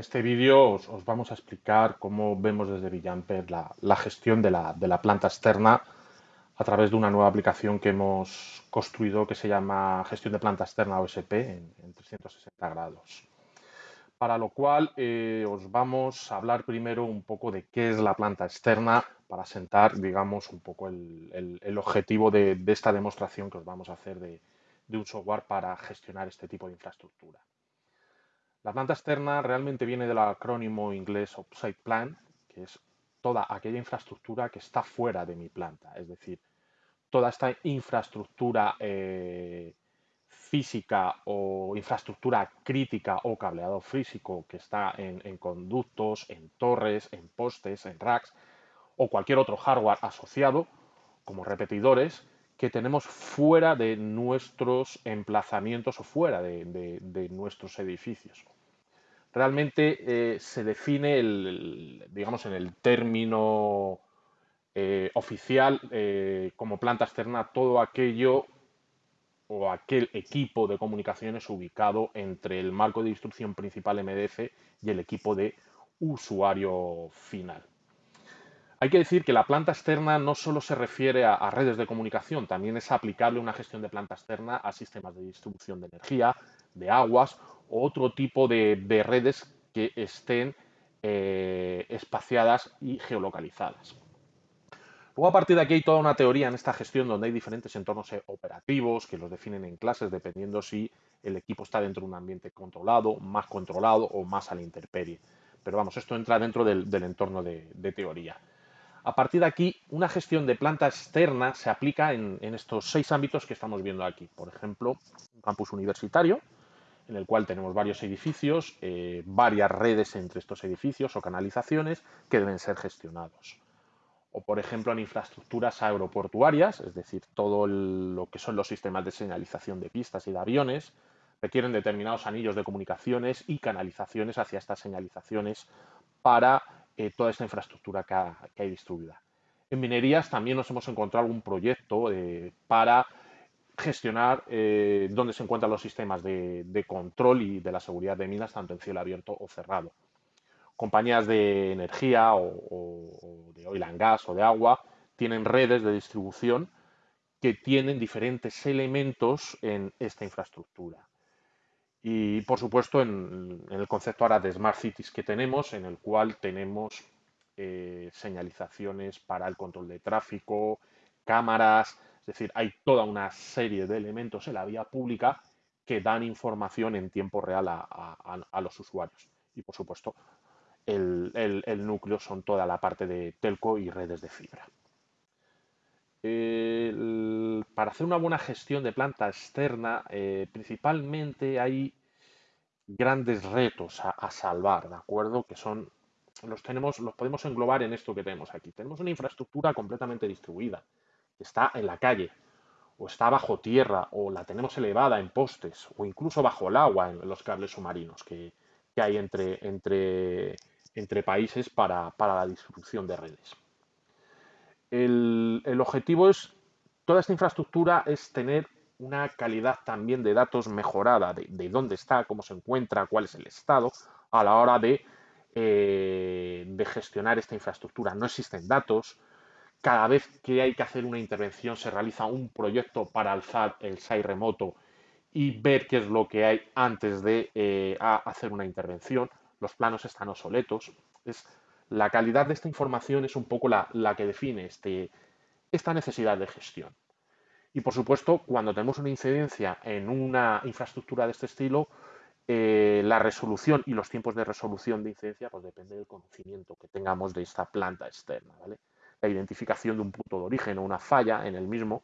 este vídeo os, os, vamos a explicar cómo vemos desde Villamper la, gestión de la, planta externa a través de una nueva aplicación que hemos construido que se llama Gestión de Planta Externa OSP en, en 360 grados. Para lo cual eh, os vamos a hablar primero un poco de qué es la planta externa para sentar, digamos, un poco el, objetivo de, esta demostración que os vamos a hacer de un software para gestionar este tipo de infraestructura. La planta externa realmente viene del acrónimo inglés Offsite Plant, que es toda aquella infraestructura que está fuera de mi planta, es decir, toda esta infraestructura eh, física o infraestructura crítica o cableado físico que está en, conductos, en torres, en postes, en racks o cualquier otro hardware asociado, como repetidores, que tenemos fuera de nuestros emplazamientos o fuera de, nuestros edificios. Realmente eh, se define, el, digamos, en el término eh, oficial eh, como planta externa todo aquello o aquel equipo de comunicaciones ubicado entre el marco de instrucción principal MDF y el equipo de usuario final. Hay que decir que la planta externa no solo se refiere a, redes de comunicación, también es aplicable una gestión de planta externa a sistemas de distribución de energía, de aguas o otro tipo de, de redes que estén eh, espaciadas y geolocalizadas. Luego, a partir de aquí hay toda una teoría en esta gestión donde hay diferentes entornos operativos que los definen en clases dependiendo si el equipo está dentro de un ambiente controlado, más controlado o más a la intemperie. Pero vamos, esto entra dentro del, entorno de teoría. A partir de aquí, una gestión de planta externa se aplica en, estos seis ámbitos que estamos viendo aquí. Por ejemplo, un campus universitario, en el cual tenemos varios edificios, eh, varias redes entre estos edificios o canalizaciones que deben ser gestionados. O, por ejemplo, en infraestructuras aeroportuarias, es decir, todo lo que son los sistemas de señalización de pistas y de aviones, requieren determinados anillos de comunicaciones y canalizaciones hacia estas señalizaciones para eh, toda esta infraestructura que, ha, que, hay distribuida. En minerías también nos hemos encontrado algún proyecto eh, para gestionar eh, dónde se encuentran los sistemas de, control y de la seguridad de minas, tanto en cielo abierto o cerrado. Compañías de energía o, o de oil and gas o de agua tienen redes de distribución que tienen diferentes elementos en esta infraestructura. Y por supuesto en, el concepto ahora de Smart Cities que tenemos, en el cual tenemos eh, señalizaciones para el control de tráfico, cámaras, es decir, hay toda una serie de elementos en la vía pública que dan información en tiempo real a, los usuarios. Y por supuesto, el, núcleo son toda la parte de telco y redes de fibra. Para hacer una buena gestión de planta externa, eh, principalmente hay grandes retos a, salvar, ¿de acuerdo? Que son, los tenemos, los podemos englobar en esto que tenemos aquí. Tenemos una infraestructura completamente distribuida, que está en la calle, o está bajo tierra, o la tenemos elevada en postes, o incluso bajo el agua en los cables submarinos que, hay entre países para, para la distribución de redes el, objetivo es, toda esta infraestructura es tener una calidad también de datos mejorada, de, de, dónde está, cómo se encuentra, cuál es el estado, a la hora de, eh, de, gestionar esta infraestructura. No existen datos. Cada vez que hay que hacer una intervención se realiza un proyecto para alzar el SAI remoto y ver qué es lo que hay antes de eh, hacer una intervención. Los planos están obsoletos. La calidad de esta información es un poco la, la que define este, esta necesidad de gestión. Y por supuesto, cuando tenemos una incidencia en una infraestructura de este estilo, eh, la resolución y los tiempos de resolución de incidencia pues depende del conocimiento que tengamos de esta planta externa. ¿vale? La identificación de un punto de origen o una falla en el mismo,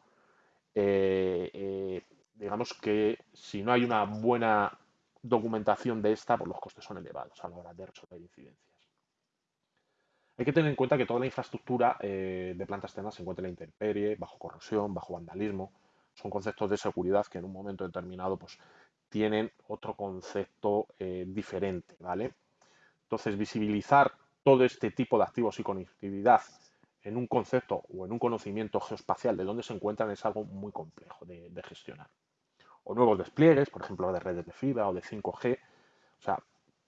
eh, eh, digamos que si no hay una buena documentación de esta, pues los costes son elevados a la hora de resolver incidencias. Hay que tener en cuenta que toda la infraestructura eh, de plantas externas se encuentra en la intemperie, bajo corrosión, bajo vandalismo. Son conceptos de seguridad que en un momento determinado pues, tienen otro concepto eh, diferente, ¿vale? Entonces, visibilizar todo este tipo de activos y conectividad en un concepto o en un conocimiento geoespacial de dónde se encuentran es algo muy complejo de, de gestionar. O nuevos despliegues, por ejemplo, de redes de fibra o de 5G. O sea,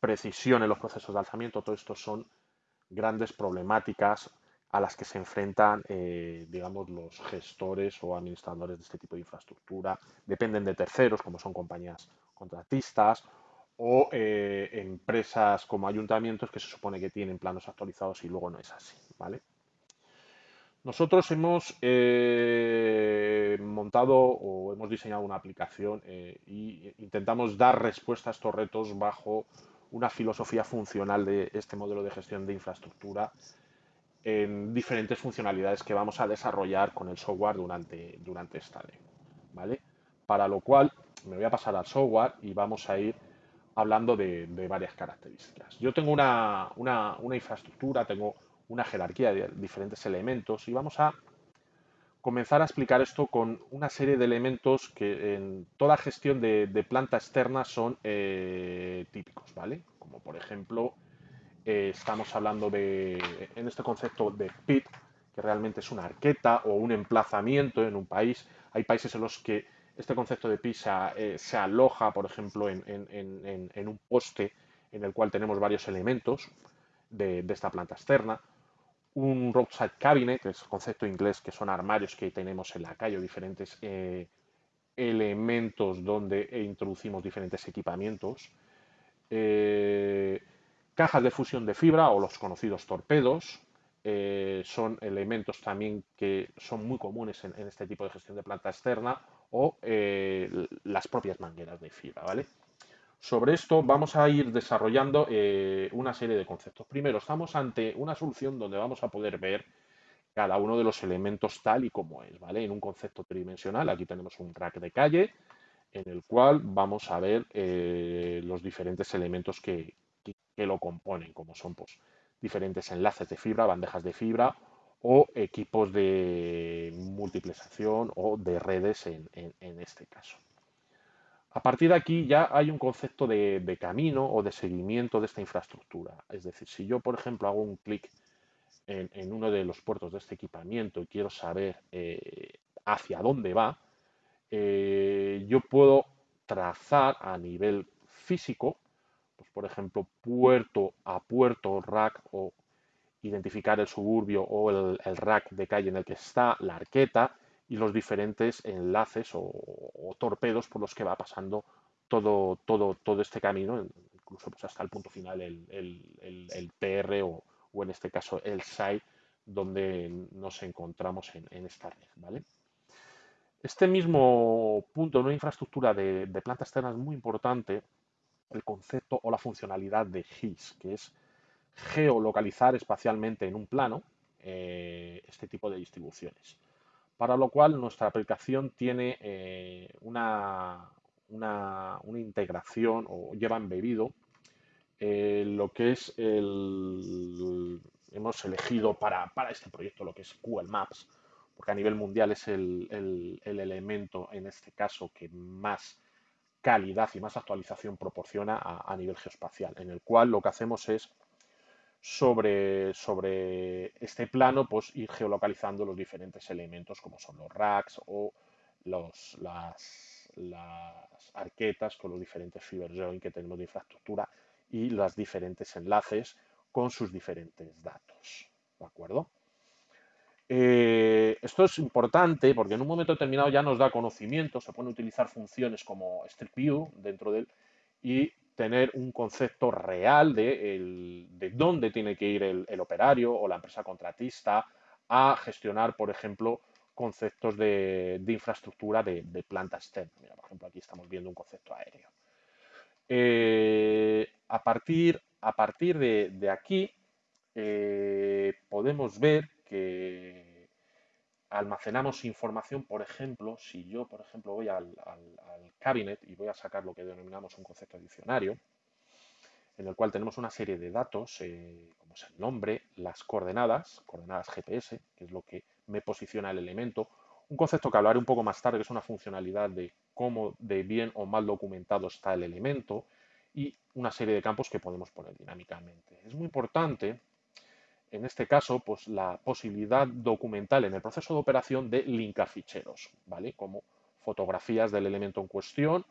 precisión en los procesos de alzamiento, todo esto son grandes problemáticas a las que se enfrentan, eh, digamos, los gestores o administradores de este tipo de infraestructura. Dependen de terceros, como son compañías contratistas o eh, empresas como ayuntamientos que se supone que tienen planos actualizados y luego no es así, ¿vale? Nosotros hemos eh, montado o hemos diseñado una aplicación e intentamos dar respuesta a estos retos bajo una filosofía funcional de este modelo de gestión de infraestructura en diferentes funcionalidades que vamos a desarrollar con el software durante, durante esta ley. ¿vale? Para lo cual me voy a pasar al software y vamos a ir hablando de, varias características. Yo tengo una, una infraestructura, tengo una jerarquía de diferentes elementos y vamos a comenzar a explicar esto con una serie de elementos que en toda gestión de, planta externa son eh, típicos, ¿vale? Como por ejemplo, eh, estamos hablando de, en este concepto de PIT, que realmente es una arqueta o un emplazamiento en un país. Hay países en los que este concepto de PIT eh, se, aloja, por ejemplo, en, un poste en el cual tenemos varios elementos de esta planta externa un roadside cabinet, es el concepto inglés, que son armarios que tenemos en la calle, diferentes eh, elementos donde introducimos diferentes equipamientos. Eh, cajas de fusión de fibra o los conocidos torpedos. Eh, son elementos también que son muy comunes en, este tipo de gestión de planta externa o las propias mangueras de fibra, ¿vale? Sobre esto vamos a ir desarrollando eh, una serie de conceptos. Primero, estamos ante una solución donde vamos a poder ver cada uno de los elementos tal y como es, ¿vale? En un concepto tridimensional, aquí tenemos un rack de calle en el cual vamos a ver eh, los diferentes elementos que, lo componen, como son pues, diferentes enlaces de fibra, bandejas de fibra o equipos de multiplicación o de redes en este caso. A partir de aquí ya hay un concepto de, camino o de seguimiento de esta infraestructura. Es decir, si yo, por ejemplo, hago un clic en, uno de los puertos de este equipamiento y quiero saber eh, hacia dónde va, eh, yo puedo trazar a nivel físico, pues, por ejemplo, puerto a puerto, rack o identificar el suburbio o el, el rack de calle en el que está la arqueta y los diferentes enlaces o, torpedos por los que va pasando todo, todo, todo este camino, incluso pues hasta el punto final, el, el, PR o, en este caso el SAI, donde nos encontramos en, esta red. ¿vale? Este mismo punto, una infraestructura de, de planta externa es muy importante, el concepto o la funcionalidad de GIS, que es geolocalizar espacialmente en un plano eh, este tipo de distribuciones para lo cual nuestra aplicación tiene eh, una, una, integración o lleva embebido eh, lo que es el... Hemos elegido para, este proyecto lo que es Google Maps, porque a nivel mundial es el, elemento, en este caso, que más calidad y más actualización proporciona a, a nivel geoespacial, en el cual lo que hacemos es sobre, sobre este plano, pues ir geolocalizando los diferentes elementos como son los racks o los, las, las arquetas con los diferentes fiber joint que tenemos de infraestructura y los diferentes enlaces con sus diferentes datos. ¿De acuerdo? Eh, esto es importante porque en un momento determinado ya nos da conocimiento, se pueden utilizar funciones como Street View dentro del tener un concepto real de, dónde tiene que ir el, operario o la empresa contratista a gestionar, por ejemplo, conceptos de, infraestructura de, planta externa. por ejemplo, aquí estamos viendo un concepto aéreo. Eh, a, partir, a partir de, aquí eh, podemos ver que almacenamos información, por ejemplo, si yo, por ejemplo, voy al, cabinet y voy a sacar lo que denominamos un concepto diccionario, en el cual tenemos una serie de datos, eh, como es el nombre, las coordenadas, coordenadas GPS, que es lo que me posiciona el elemento, un concepto que hablaré un poco más tarde, que es una funcionalidad de cómo de bien o mal documentado está el elemento, y una serie de campos que podemos poner dinámicamente. Es muy importante en este caso, pues la posibilidad documental en el proceso de operación de linkar ficheros, ¿vale? Como fotografías del elemento en cuestión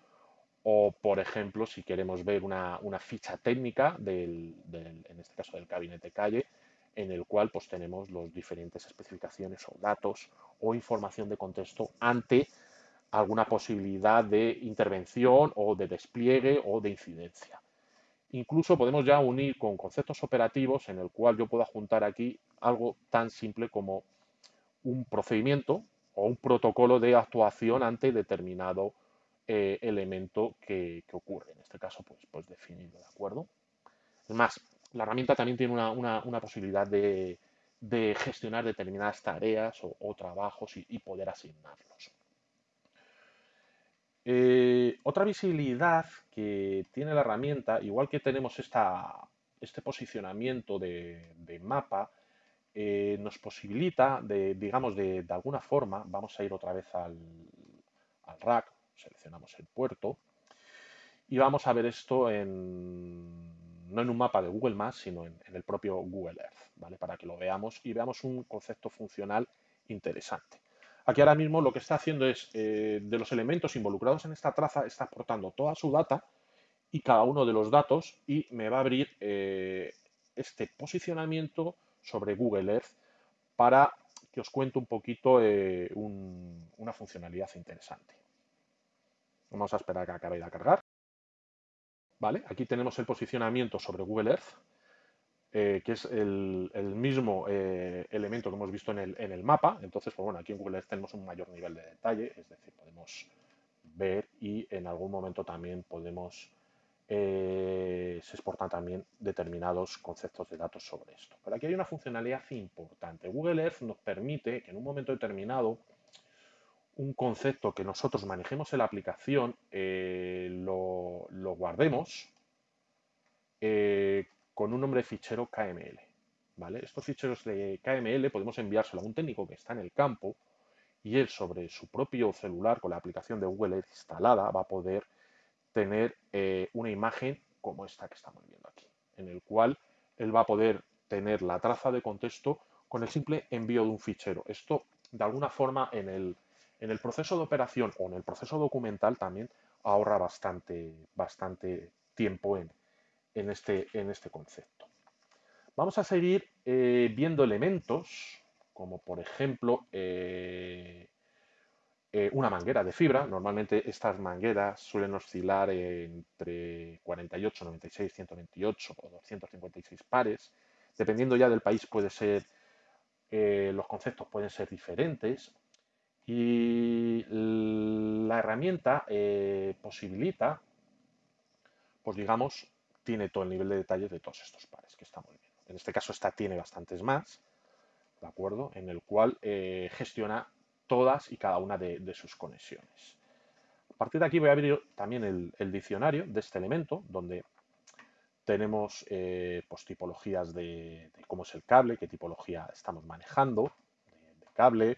o, por ejemplo, si queremos ver una, ficha técnica, del, en este caso del gabinete calle, en el cual pues, tenemos las diferentes especificaciones o datos o información de contexto ante alguna posibilidad de intervención o de despliegue o de incidencia. Incluso podemos ya unir con conceptos operativos en el cual yo pueda juntar aquí algo tan simple como un procedimiento o un protocolo de actuación ante determinado eh, elemento que, ocurre. En este caso, pues, pues definido, ¿de acuerdo? Es más, la herramienta también tiene una, posibilidad de, gestionar determinadas tareas o, trabajos y, poder asignarlos. Eh, otra visibilidad que tiene la herramienta, igual que tenemos este posicionamiento de, mapa, eh, nos posibilita, digamos, de, alguna forma, vamos a ir otra vez al, rack, seleccionamos el puerto y vamos a ver esto en, no en un mapa de Google Maps, sino en, el propio Google Earth, ¿vale? Para que lo veamos y veamos un concepto funcional interesante. Aquí ahora mismo lo que está haciendo es, eh, de los elementos involucrados en esta traza, está aportando toda su data y cada uno de los datos y me va a abrir eh, este posicionamiento sobre Google Earth para que os cuente un poquito eh, una funcionalidad interesante. Vamos a esperar a que acabe de cargar. Vale, aquí tenemos el posicionamiento sobre Google Earth, eh, que es el, mismo eh, elemento que hemos visto en el, mapa. Entonces, pues bueno, aquí en Google Earth tenemos un mayor nivel de detalle, es decir, podemos ver y en algún momento también podemos, eh, se exportan también determinados conceptos de datos sobre esto. Pero aquí hay una funcionalidad importante. Google Earth nos permite que en un momento determinado un concepto que nosotros manejemos en la aplicación, eh, lo, guardemos eh, con un nombre de fichero KML. ¿vale? Estos ficheros de KML podemos enviárselo a un técnico que está en el campo y él sobre su propio celular con la aplicación de Google instalada va a poder tener eh, una imagen como esta que estamos viendo aquí, en el cual él va a poder tener la traza de contexto con el simple envío de un fichero. Esto, de alguna forma, en el, en el proceso de operación o en el proceso documental también ahorra bastante, bastante tiempo en, este, en este concepto. Vamos a seguir eh, viendo elementos como por ejemplo eh, eh, una manguera de fibra. Normalmente estas mangueras suelen oscilar entre 48, 96, 128 o 256 pares. Dependiendo ya del país puede ser, los conceptos pueden ser diferentes y la herramienta posibilita, pues digamos, tiene todo el nivel de detalle de todos estos pares que estamos viendo. En este caso esta tiene bastantes más, ¿de acuerdo? En el cual eh, gestiona todas y cada una de, sus conexiones. A partir de aquí voy a abrir también el, diccionario de este elemento, donde tenemos eh, pues, tipologías de, cómo es el cable, qué tipología estamos manejando de cable,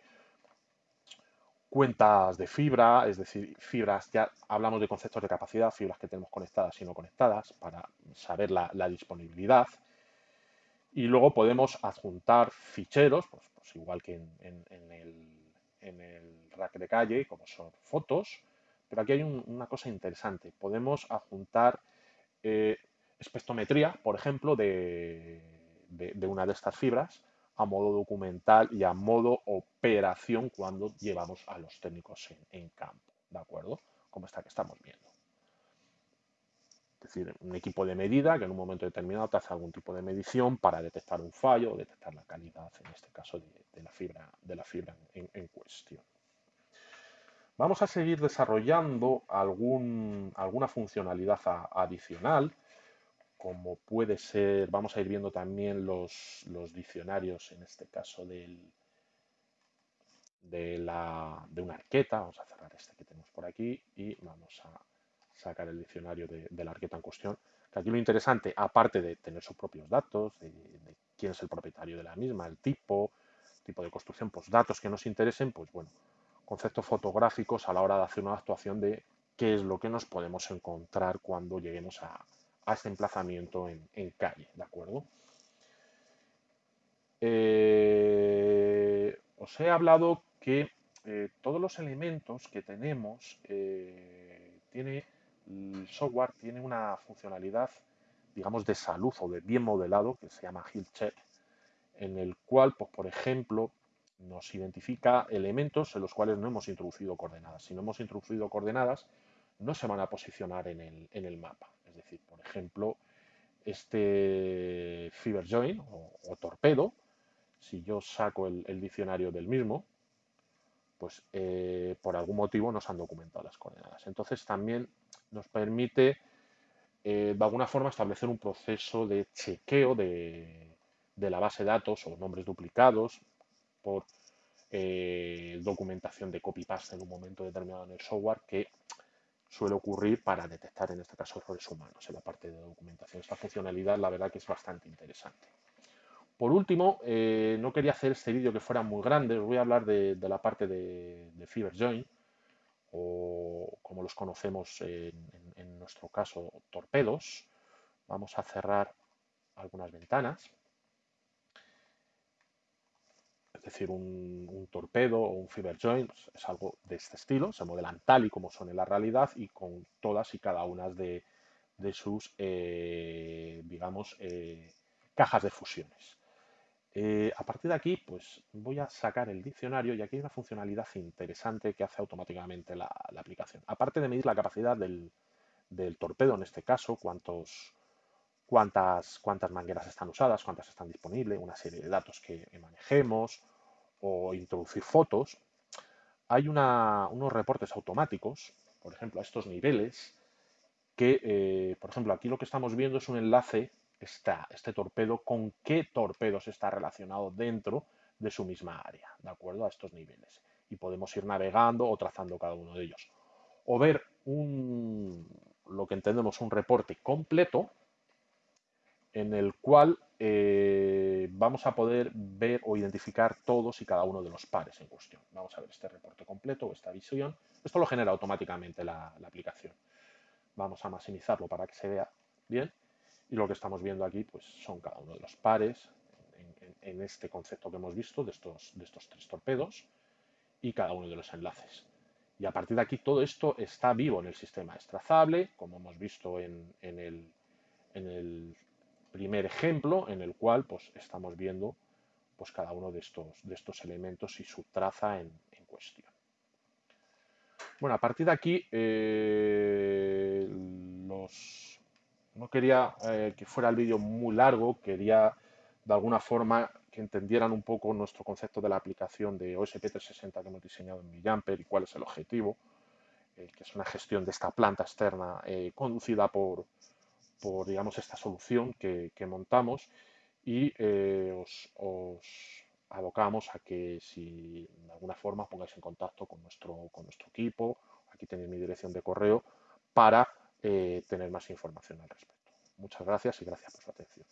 cuentas de fibra, es decir, fibras, ya hablamos de conceptos de capacidad, fibras que tenemos conectadas y no conectadas para saber la, disponibilidad. Y luego podemos adjuntar ficheros, pues, pues igual que en, el, rack de calle, como son fotos. Pero aquí hay una cosa interesante. Podemos adjuntar eh, espectrometría, por ejemplo, de, de una de estas fibras a modo documental y a modo operación cuando llevamos a los técnicos en, campo, ¿de acuerdo? Como esta que estamos viendo. Es decir, un equipo de medida que en un momento determinado te hace algún tipo de medición para detectar un fallo o detectar la calidad, en este caso, de, la fibra, de la fibra en, cuestión. Vamos a seguir desarrollando alguna funcionalidad adicional como puede ser, vamos a ir viendo también los, diccionarios, en este caso del, de, la, de una arqueta, vamos a cerrar este que tenemos por aquí y vamos a sacar el diccionario de, la arqueta en cuestión. Que aquí lo interesante, aparte de tener sus propios datos, de, quién es el propietario de la misma, el tipo, tipo de construcción, pues datos que nos interesen, pues bueno, conceptos fotográficos a la hora de hacer una actuación de qué es lo que nos podemos encontrar cuando lleguemos a, a este emplazamiento en, calle, ¿de acuerdo? Eh, os he hablado que eh, todos los elementos que tenemos eh, tiene el software tiene una funcionalidad, digamos, de salud o de bien modelado que se llama Health Check, en el cual, pues, por ejemplo, nos identifica elementos en los cuales no hemos introducido coordenadas. Si no hemos introducido coordenadas, no se van a posicionar en el, mapa. Decir, por ejemplo, este Fiber Join o, torpedo, si yo saco el, diccionario del mismo, pues eh, por algún motivo no se han documentado las coordenadas. Entonces también nos permite eh, de alguna forma establecer un proceso de chequeo de, de la base de datos o nombres duplicados por eh, documentación de copy-paste en un momento determinado en el software que suele ocurrir para detectar en este caso errores humanos en la parte de documentación. Esta funcionalidad la verdad que es bastante interesante. Por último, eh, no quería hacer este vídeo que fuera muy grande, os voy a hablar de, la parte de, de FiberJoin o como los conocemos en nuestro caso torpedos. Vamos a cerrar algunas ventanas. es decir, un, torpedo o un fiber joint, es algo de este estilo, se modelan tal y como son en la realidad y con todas y cada una de, sus, eh, digamos, eh, cajas de fusiones. Eh, a partir de aquí, pues voy a sacar el diccionario y aquí hay una funcionalidad interesante que hace automáticamente la, aplicación. Aparte de medir la capacidad del, torpedo, en este caso, cuántos, cuántas, cuántas mangueras están usadas, cuántas están disponibles, una serie de datos que manejemos o introducir fotos, hay unos reportes automáticos, por ejemplo, a estos niveles, que, eh, por ejemplo, aquí lo que estamos viendo es un enlace, está este torpedo, con qué torpedos está relacionado dentro de su misma área, ¿de acuerdo? A estos niveles. Y podemos ir navegando o trazando cada uno de ellos. O ver lo que entendemos un reporte completo en el cual eh, vamos a poder ver o identificar todos y cada uno de los pares en cuestión. Vamos a ver este reporte completo o esta visión. Esto lo genera automáticamente la, aplicación. Vamos a maximizarlo para que se vea bien. Y lo que estamos viendo aquí pues, son cada uno de los pares en, este concepto que hemos visto de estos, tres torpedos y cada uno de los enlaces. Y a partir de aquí todo esto está vivo en el sistema. Es trazable, como hemos visto en el primer ejemplo en el cual pues, estamos viendo pues, cada uno de estos, de estos elementos y su traza en, cuestión. Bueno, a partir de aquí, eh, no quería eh, que fuera el vídeo muy largo, quería de alguna forma que entendieran un poco nuestro concepto de la aplicación de OSP360 que hemos diseñado en Millamper y cuál es el objetivo, eh, que es una gestión de esta planta externa conducida por, por digamos, esta solución que, montamos y eh, os, abocamos a que si de alguna forma pongáis en contacto con nuestro, con nuestro equipo, aquí tenéis mi dirección de correo, para eh, tener más información al respecto. Muchas gracias y gracias por su atención.